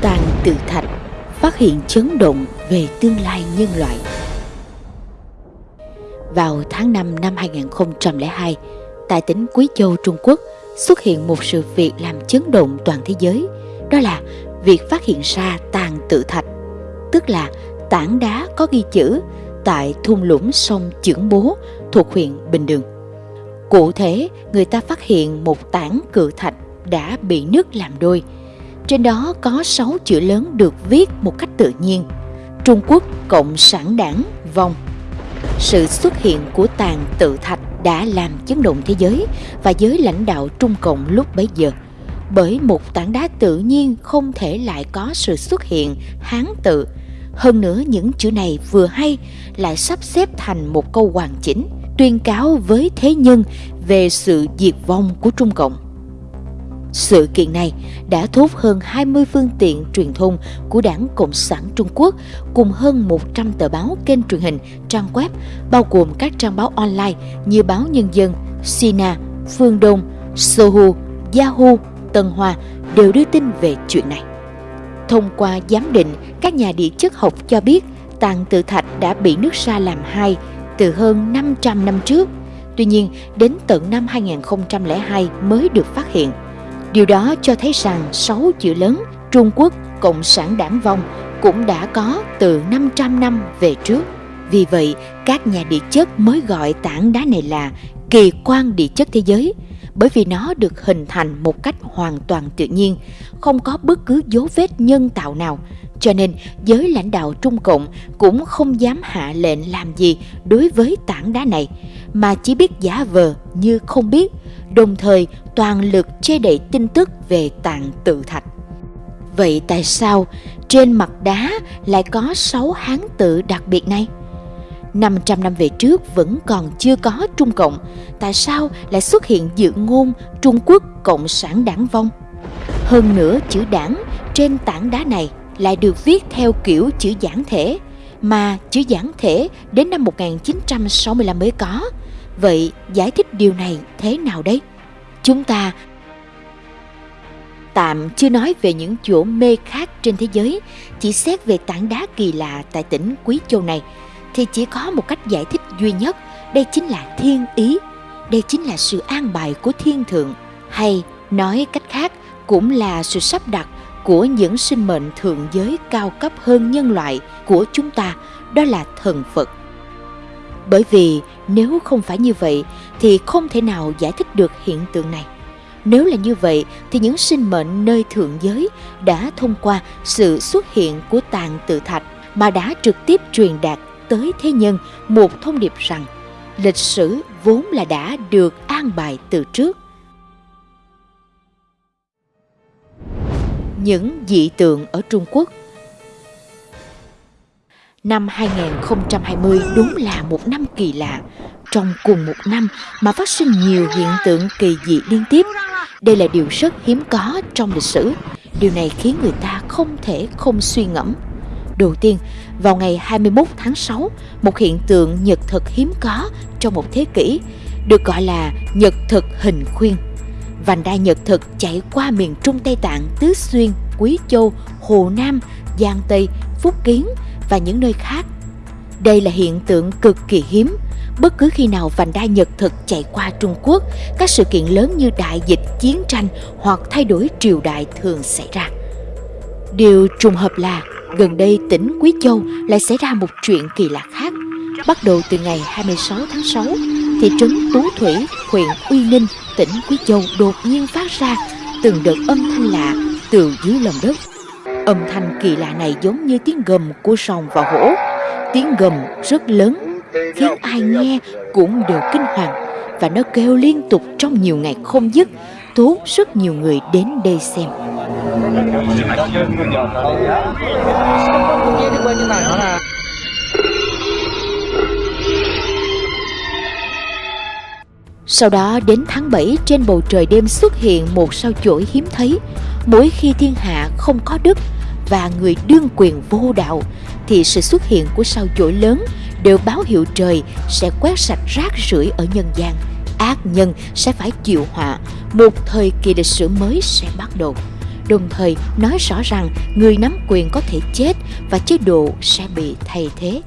tàn tự thạch phát hiện chấn động về tương lai nhân loại. Vào tháng 5 năm 2002, tại tỉnh Quý Châu, Trung Quốc, xuất hiện một sự việc làm chấn động toàn thế giới, đó là việc phát hiện ra tàn tự thạch, tức là tảng đá có ghi chữ tại thung lũng sông Chưởng Bố thuộc huyện Bình Đường. Cụ thể, người ta phát hiện một tảng cự thạch đã bị nước làm đôi. Trên đó có sáu chữ lớn được viết một cách tự nhiên. Trung Quốc Cộng sản Đảng vong. Sự xuất hiện của tàn tự thạch đã làm chấn động thế giới và giới lãnh đạo Trung Cộng lúc bấy giờ. Bởi một tảng đá tự nhiên không thể lại có sự xuất hiện hán tự. Hơn nữa, những chữ này vừa hay lại sắp xếp thành một câu hoàn chỉnh, tuyên cáo với thế nhân về sự diệt vong của Trung Cộng. Sự kiện này đã thu hút hơn 20 phương tiện truyền thông của Đảng Cộng sản Trung Quốc cùng hơn 100 tờ báo kênh truyền hình, trang web, bao gồm các trang báo online như Báo Nhân dân, Sina, Phương Đông, Sohu, Yahoo, Tân Hoa đều đưa tin về chuyện này. Thông qua giám định, các nhà địa chất học cho biết tàn tự thạch đã bị nước sa làm hai từ hơn 500 năm trước. Tuy nhiên, đến tận năm 2002 mới được phát hiện. Điều đó cho thấy rằng sáu chữ lớn Trung Quốc Cộng sản Đảng vong cũng đã có từ 500 năm về trước. Vì vậy, các nhà địa chất mới gọi tảng đá này là kỳ quan địa chất thế giới bởi vì nó được hình thành một cách hoàn toàn tự nhiên, không có bất cứ dấu vết nhân tạo nào. Cho nên, giới lãnh đạo Trung Cộng cũng không dám hạ lệnh làm gì đối với tảng đá này, mà chỉ biết giả vờ như không biết, đồng thời toàn lực che đậy tin tức về tạng tự thạch. Vậy tại sao trên mặt đá lại có sáu hán tự đặc biệt này? 500 năm về trước vẫn còn chưa có Trung Cộng, tại sao lại xuất hiện dự ngôn Trung Quốc Cộng sản đảng vong? Hơn nữa chữ đảng trên tảng đá này lại được viết theo kiểu chữ giản thể, mà chữ giản thể đến năm 1965 mới có. Vậy giải thích điều này thế nào đấy? Chúng ta tạm chưa nói về những chỗ mê khác trên thế giới, chỉ xét về tảng đá kỳ lạ tại tỉnh Quý Châu này – thì chỉ có một cách giải thích duy nhất, đây chính là thiên ý, đây chính là sự an bài của thiên thượng, hay nói cách khác cũng là sự sắp đặt của những sinh mệnh thượng giới cao cấp hơn nhân loại của chúng ta, đó là thần Phật. Bởi vì nếu không phải như vậy, thì không thể nào giải thích được hiện tượng này. Nếu là như vậy, thì những sinh mệnh nơi thượng giới đã thông qua sự xuất hiện của tàn tự thạch mà đã trực tiếp truyền đạt tới thế nhân một thông điệp rằng lịch sử vốn là đã được an bài từ trước. Những dị tượng ở Trung Quốc Năm 2020 đúng là một năm kỳ lạ. Trong cùng một năm mà phát sinh nhiều hiện tượng kỳ dị liên tiếp. Đây là điều rất hiếm có trong lịch sử. Điều này khiến người ta không thể không suy ngẫm. Đầu tiên, vào ngày 21 tháng 6, một hiện tượng nhật thực hiếm có trong một thế kỷ, được gọi là nhật thực hình khuyên. Vành đai nhật thực chạy qua miền Trung Tây Tạng, Tứ Xuyên, Quý Châu, Hồ Nam, Giang Tây, Phúc Kiến và những nơi khác. Đây là hiện tượng cực kỳ hiếm. Bất cứ khi nào vành đai nhật thực chạy qua Trung Quốc, các sự kiện lớn như đại dịch, chiến tranh hoặc thay đổi triều đại thường xảy ra. Điều trùng hợp là Gần đây tỉnh Quý Châu lại xảy ra một chuyện kỳ lạ khác. Bắt đầu từ ngày 26 tháng 6, thị trấn Tú Thủy, huyện Uy Ninh, tỉnh Quý Châu đột nhiên phát ra từng đợt âm thanh lạ từ dưới lòng đất. Âm thanh kỳ lạ này giống như tiếng gầm của sòng và hổ. Tiếng gầm rất lớn, khiến ai nghe cũng đều kinh hoàng và nó kêu liên tục trong nhiều ngày không dứt, thu rất nhiều người đến đây xem. Sau đó đến tháng 7 trên bầu trời đêm xuất hiện một sao chổi hiếm thấy. Mỗi khi thiên hạ không có đức và người đương quyền vô đạo thì sự xuất hiện của sao chổi lớn đều báo hiệu trời sẽ quét sạch rác rưởi ở nhân gian. Ác nhân sẽ phải chịu họa, một thời kỳ lịch sử mới sẽ bắt đầu. đồng thời nói rõ rằng người nắm quyền có thể chết và chế độ sẽ bị thay thế.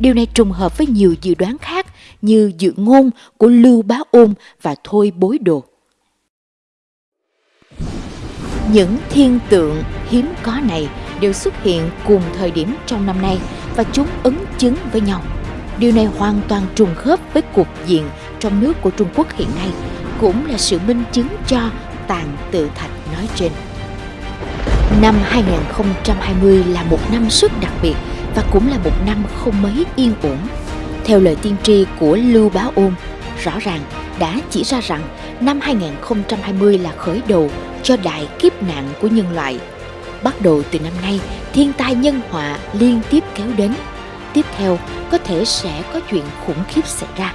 Điều này trùng hợp với nhiều dự đoán khác như dự ngôn của Lưu Bá Ôn và Thôi Bối Đồ. Những thiên tượng hiếm có này đều xuất hiện cùng thời điểm trong năm nay và chúng ứng chứng với nhau. Điều này hoàn toàn trùng khớp với cục diện trong nước của Trung Quốc hiện nay, cũng là sự minh chứng cho tàn tự thạch nói trên. Năm 2020 là một năm rất đặc biệt và cũng là một năm không mấy yên ổn. Theo lời tiên tri của Lưu Bá Ôn, rõ ràng đã chỉ ra rằng năm 2020 là khởi đầu cho đại kiếp nạn của nhân loại. Bắt đầu từ năm nay, thiên tai nhân họa liên tiếp kéo đến. Tiếp theo, có thể sẽ có chuyện khủng khiếp xảy ra.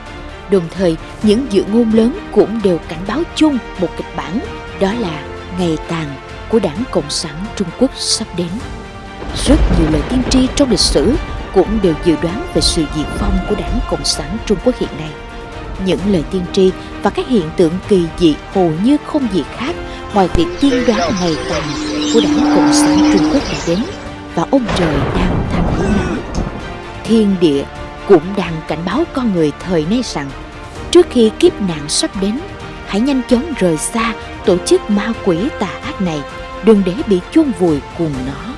Đồng thời, những dự ngôn lớn cũng đều cảnh báo chung một kịch bản, đó là ngày tàn của đảng Cộng sản Trung Quốc sắp đến. Rất nhiều lời tiên tri trong lịch sử cũng đều dự đoán về sự diệt vong của đảng Cộng sản Trung Quốc hiện nay. Những lời tiên tri và các hiện tượng kỳ dị hầu như không gì khác ngoài việc tiên đoán ngày tàn của đảng Cộng sản Trung Quốc đã đến và ông trời đang thành hướng nó. Thiên địa cũng đang cảnh báo con người thời nay rằng trước khi kiếp nạn sắp đến, hãy nhanh chóng rời xa tổ chức ma quỷ tà ác này, đừng để bị chôn vùi cùng nó.